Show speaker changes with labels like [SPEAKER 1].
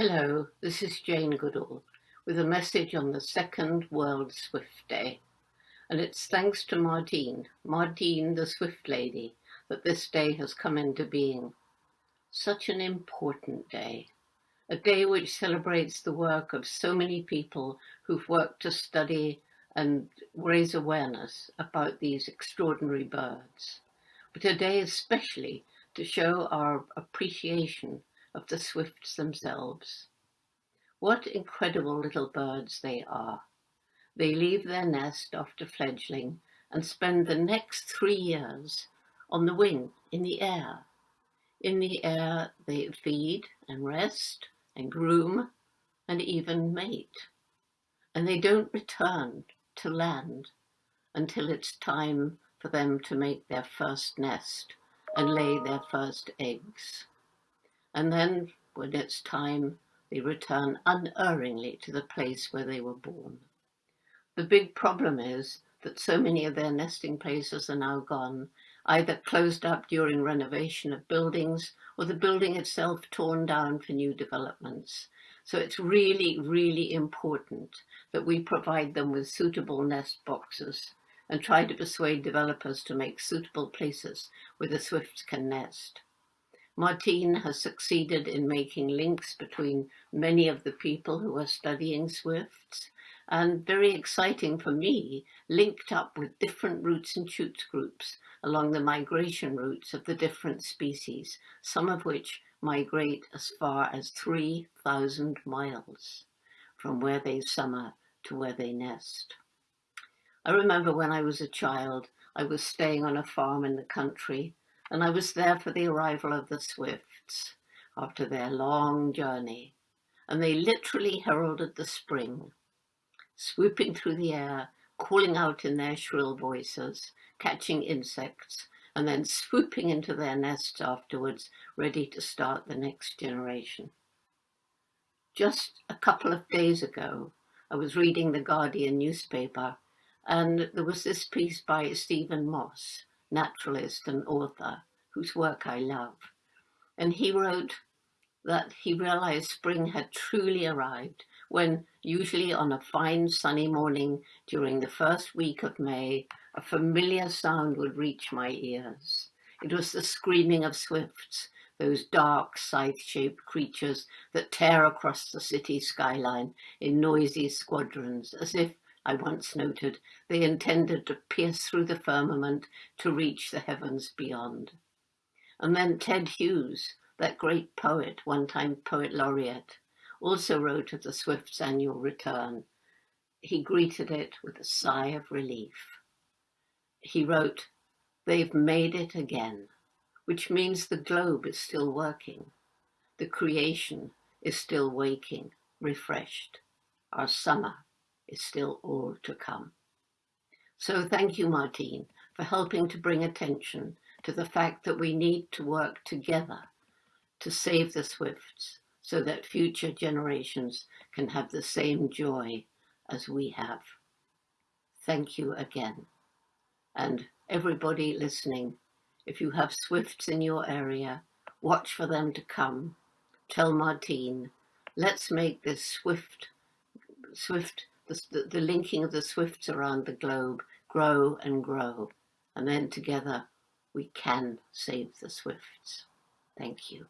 [SPEAKER 1] Hello, this is Jane Goodall with a message on the second World Swift Day. And it's thanks to Martine, Martine the Swift Lady, that this day has come into being. Such an important day. A day which celebrates the work of so many people who've worked to study and raise awareness about these extraordinary birds. But a day especially to show our appreciation of the swifts themselves. What incredible little birds they are. They leave their nest after fledgling and spend the next three years on the wing, in the air. In the air they feed and rest and groom and even mate. And they don't return to land until it's time for them to make their first nest and lay their first eggs and then when it's time they return unerringly to the place where they were born. The big problem is that so many of their nesting places are now gone, either closed up during renovation of buildings or the building itself torn down for new developments. So it's really, really important that we provide them with suitable nest boxes and try to persuade developers to make suitable places where the swifts can nest. Martine has succeeded in making links between many of the people who are studying swifts and very exciting for me, linked up with different roots and shoots groups along the migration routes of the different species, some of which migrate as far as 3,000 miles from where they summer to where they nest. I remember when I was a child, I was staying on a farm in the country and I was there for the arrival of the Swifts after their long journey, and they literally heralded the spring, swooping through the air, calling out in their shrill voices, catching insects, and then swooping into their nests afterwards, ready to start the next generation. Just a couple of days ago, I was reading the Guardian newspaper, and there was this piece by Stephen Moss, naturalist and author, whose work I love. And he wrote that he realized spring had truly arrived when, usually on a fine sunny morning during the first week of May, a familiar sound would reach my ears. It was the screaming of swifts, those dark, scythe-shaped creatures that tear across the city skyline in noisy squadrons, as if I once noted, they intended to pierce through the firmament to reach the heavens beyond. And then Ted Hughes, that great poet, one-time poet laureate, also wrote of the Swifts' annual return. He greeted it with a sigh of relief. He wrote, they've made it again, which means the globe is still working. The creation is still waking, refreshed. Our summer is still all to come. So thank you, Martine, for helping to bring attention to the fact that we need to work together to save the Swifts so that future generations can have the same joy as we have. Thank you again. And everybody listening, if you have Swifts in your area, watch for them to come. Tell Martine, let's make this swift, swift the, the linking of the swifts around the globe grow and grow. And then together we can save the swifts. Thank you.